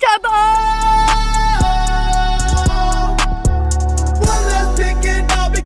vegetable!